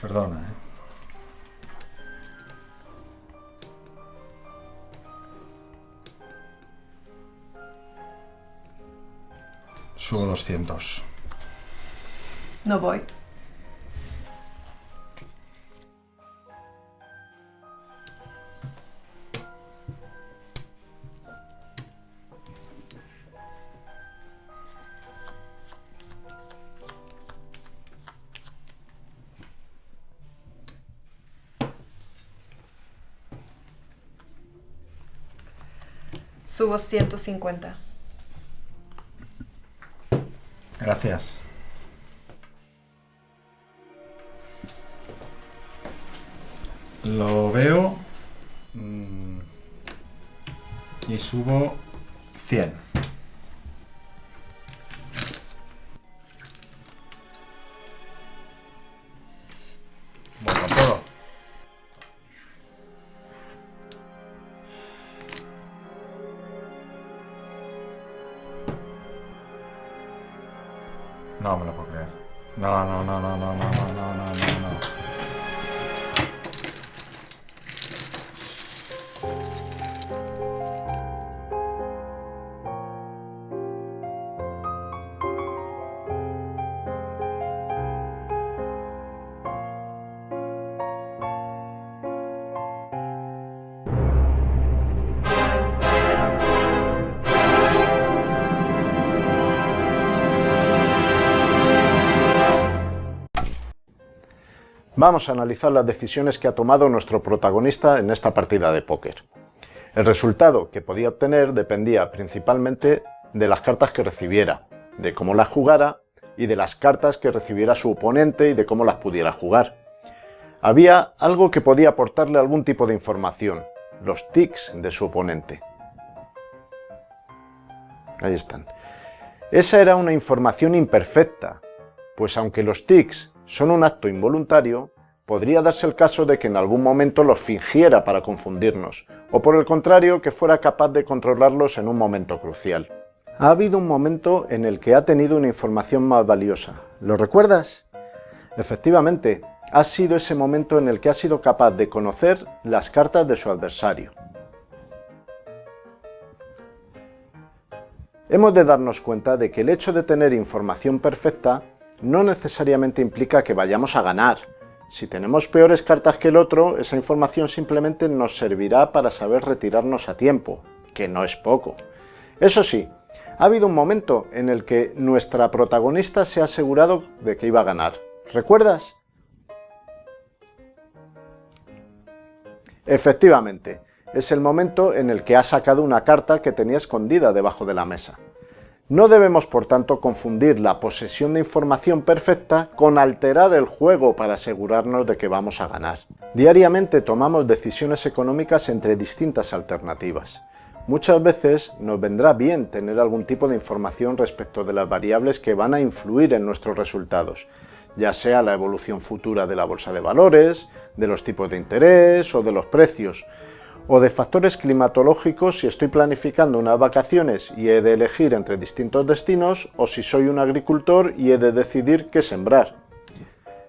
Perdona, ¿eh? Subo 200. No voy. Subo 150. Gracias. Lo veo mm, y subo 100. No me lo puedo creer. No, no, no, no, no, no, no, no, no, no, Vamos a analizar las decisiones que ha tomado nuestro protagonista en esta partida de póker. El resultado que podía obtener dependía principalmente de las cartas que recibiera, de cómo las jugara y de las cartas que recibiera su oponente y de cómo las pudiera jugar. Había algo que podía aportarle algún tipo de información, los tics de su oponente. Ahí están. Esa era una información imperfecta, pues aunque los tics son un acto involuntario, podría darse el caso de que en algún momento los fingiera para confundirnos, o por el contrario que fuera capaz de controlarlos en un momento crucial. Ha habido un momento en el que ha tenido una información más valiosa. ¿Lo recuerdas? Efectivamente, ha sido ese momento en el que ha sido capaz de conocer las cartas de su adversario. Hemos de darnos cuenta de que el hecho de tener información perfecta no necesariamente implica que vayamos a ganar. Si tenemos peores cartas que el otro, esa información simplemente nos servirá para saber retirarnos a tiempo, que no es poco. Eso sí, ha habido un momento en el que nuestra protagonista se ha asegurado de que iba a ganar. ¿Recuerdas? Efectivamente, es el momento en el que ha sacado una carta que tenía escondida debajo de la mesa. No debemos, por tanto, confundir la posesión de información perfecta con alterar el juego para asegurarnos de que vamos a ganar. Diariamente tomamos decisiones económicas entre distintas alternativas. Muchas veces nos vendrá bien tener algún tipo de información respecto de las variables que van a influir en nuestros resultados, ya sea la evolución futura de la bolsa de valores, de los tipos de interés o de los precios, o de factores climatológicos si estoy planificando unas vacaciones y he de elegir entre distintos destinos o si soy un agricultor y he de decidir qué sembrar.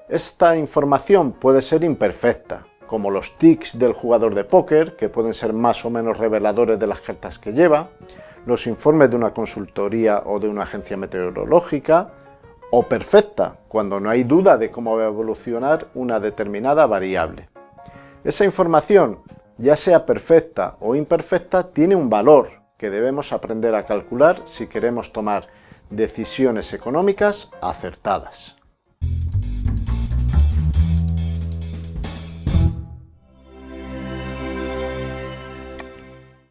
Esta información puede ser imperfecta, como los tics del jugador de póker, que pueden ser más o menos reveladores de las cartas que lleva, los informes de una consultoría o de una agencia meteorológica, o perfecta, cuando no hay duda de cómo va a evolucionar una determinada variable. Esa información ya sea perfecta o imperfecta, tiene un valor que debemos aprender a calcular si queremos tomar decisiones económicas acertadas.